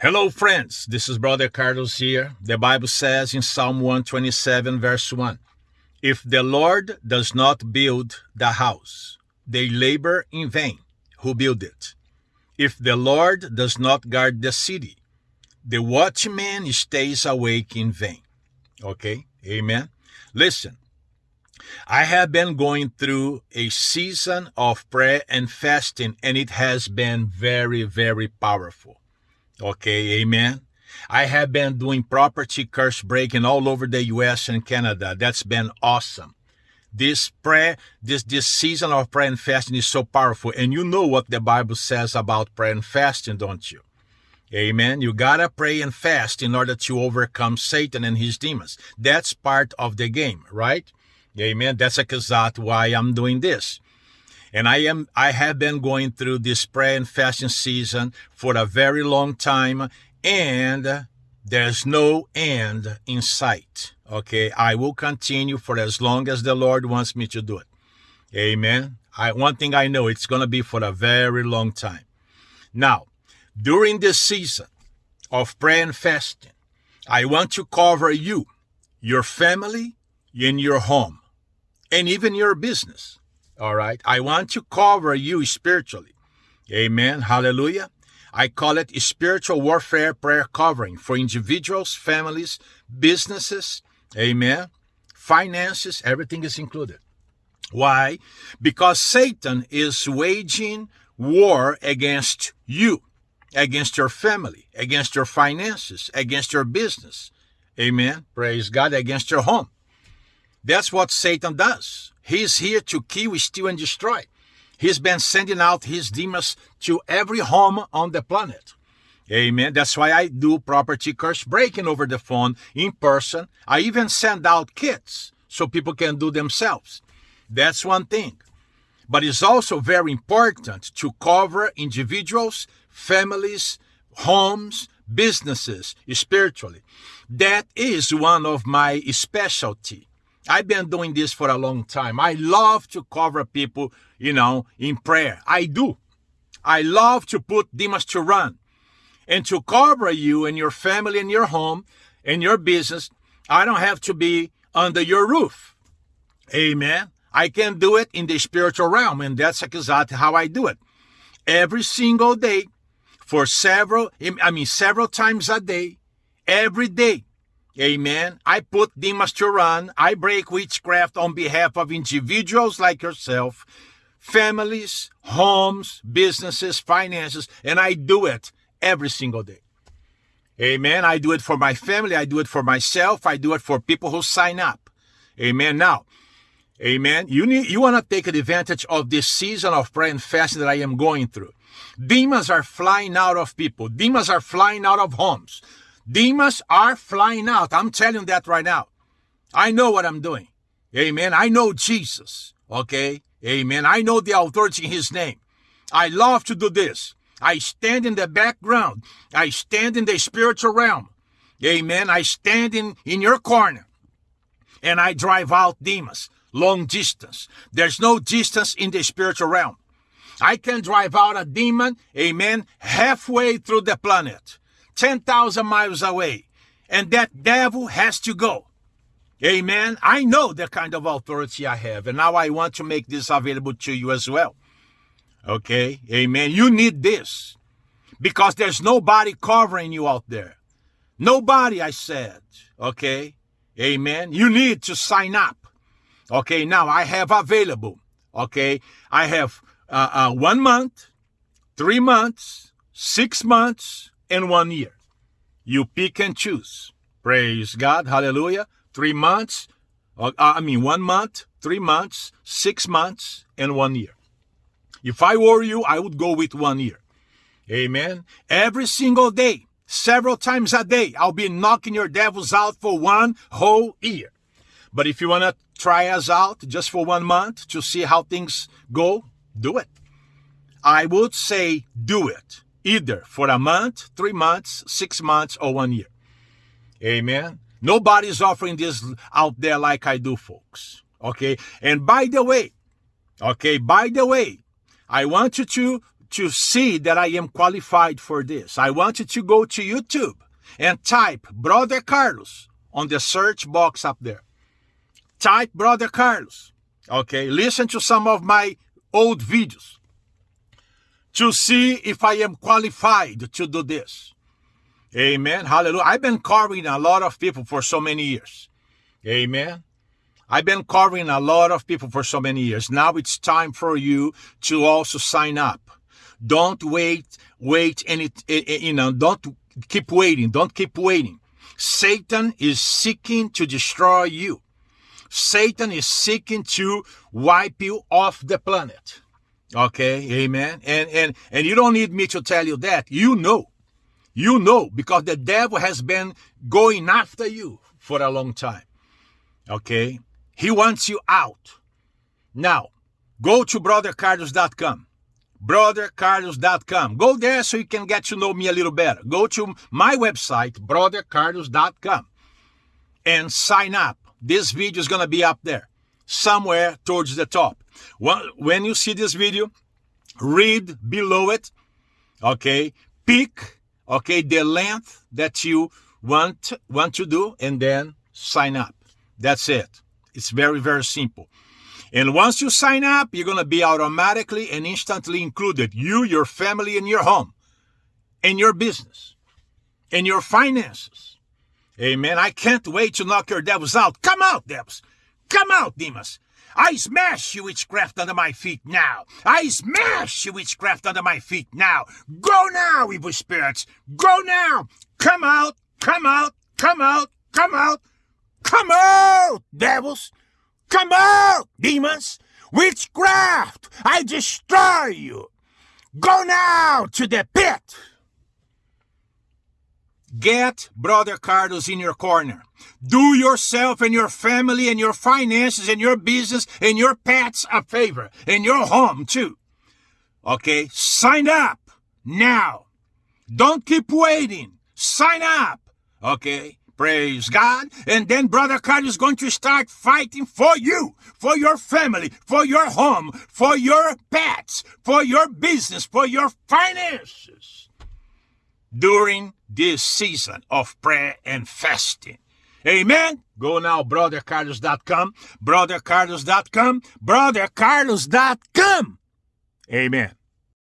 Hello, friends. This is Brother Carlos here. The Bible says in Psalm 127, verse 1 If the Lord does not build the house, they labor in vain who build it. If the Lord does not guard the city, the watchman stays awake in vain. Okay? Amen. Listen, I have been going through a season of prayer and fasting, and it has been very, very powerful. Okay, amen. I have been doing property curse breaking all over the US and Canada. That's been awesome. This prayer, this this season of prayer and fasting is so powerful. And you know what the Bible says about prayer and fasting, don't you? Amen. You gotta pray and fast in order to overcome Satan and his demons. That's part of the game, right? Amen. That's exactly why I'm doing this. And I am I have been going through this prayer and fasting season for a very long time and there's no end in sight. Okay? I will continue for as long as the Lord wants me to do it. Amen. I one thing I know it's going to be for a very long time. Now, during this season of prayer and fasting, I want to cover you, your family, in your home, and even your business. All right. I want to cover you spiritually. Amen. Hallelujah. I call it spiritual warfare prayer covering for individuals, families, businesses. Amen. Finances, everything is included. Why? Because Satan is waging war against you, against your family, against your finances, against your business. Amen. Praise God, against your home. That's what Satan does. He's here to kill, steal, and destroy. He's been sending out his demons to every home on the planet. Amen. That's why I do property curse breaking over the phone in person. I even send out kits so people can do themselves. That's one thing. But it's also very important to cover individuals, families, homes, businesses spiritually. That is one of my specialty. I've been doing this for a long time. I love to cover people, you know, in prayer. I do. I love to put demons to run and to cover you and your family and your home and your business. I don't have to be under your roof. Amen. I can do it in the spiritual realm, and that's exactly how I do it. Every single day, for several, I mean, several times a day, every day, Amen. I put demons to run. I break witchcraft on behalf of individuals like yourself, families, homes, businesses, finances, and I do it every single day. Amen. I do it for my family. I do it for myself. I do it for people who sign up. Amen. Now, amen. You need, you want to take advantage of this season of prayer and fasting that I am going through. Demons are flying out of people. Demons are flying out of homes. Demons are flying out. I'm telling that right now. I know what I'm doing. Amen. I know Jesus. Okay. Amen. I know the authority in his name. I love to do this. I stand in the background. I stand in the spiritual realm. Amen. I stand in, in your corner and I drive out demons long distance. There's no distance in the spiritual realm. I can drive out a demon, amen, halfway through the planet. 10,000 miles away. And that devil has to go. Amen. I know the kind of authority I have. And now I want to make this available to you as well. Okay. Amen. You need this because there's nobody covering you out there. Nobody, I said. Okay. Amen. You need to sign up. Okay. Now I have available. Okay. I have uh, uh, one month, three months, six months, in one year. You pick and choose. Praise God. Hallelujah. Three months. Uh, I mean, one month, three months, six months, and one year. If I were you, I would go with one year. Amen. Every single day, several times a day, I'll be knocking your devils out for one whole year. But if you want to try us out just for one month to see how things go, do it. I would say do it either for a month, three months, six months, or one year. Amen. Nobody's offering this out there like I do, folks. Okay. And by the way, okay, by the way, I want you to to see that I am qualified for this, I want you to go to YouTube and type Brother Carlos on the search box up there. Type Brother Carlos. Okay, listen to some of my old videos to see if I am qualified to do this. Amen. Hallelujah. I've been covering a lot of people for so many years. Amen. I've been covering a lot of people for so many years. Now it's time for you to also sign up. Don't wait, wait any, eh, eh, you know, don't keep waiting. Don't keep waiting. Satan is seeking to destroy you. Satan is seeking to wipe you off the planet. Okay, amen. And and and you don't need me to tell you that. You know. You know because the devil has been going after you for a long time. Okay? He wants you out. Now, go to brothercarlos.com. Brothercarlos.com. Go there so you can get to know me a little better. Go to my website, brothercarlos.com, and sign up. This video is going to be up there somewhere towards the top. Well when you see this video, read below it, okay? Pick, okay, the length that you want, want to do, and then sign up. That's it. It's very, very simple. And once you sign up, you're going to be automatically and instantly included. You, your family, and your home, and your business, and your finances. Amen. I can't wait to knock your devils out. Come out, devils. Come out, demons. I smash you witchcraft under my feet now. I smash you witchcraft under my feet now. Go now, evil spirits. Go now. Come out. Come out. Come out. Come out. Come out, devils. Come out, demons. Witchcraft. I destroy you. Go now to the pit. Get Brother Carlos in your corner. Do yourself and your family and your finances and your business and your pets a favor and your home too. Okay? Sign up now. Don't keep waiting. Sign up. Okay? Praise God. And then Brother Carlos is going to start fighting for you, for your family, for your home, for your pets, for your business, for your finances during this season of prayer and fasting. Amen. Go now, brothercarlos.com, brothercarlos.com, brothercarlos.com. Amen.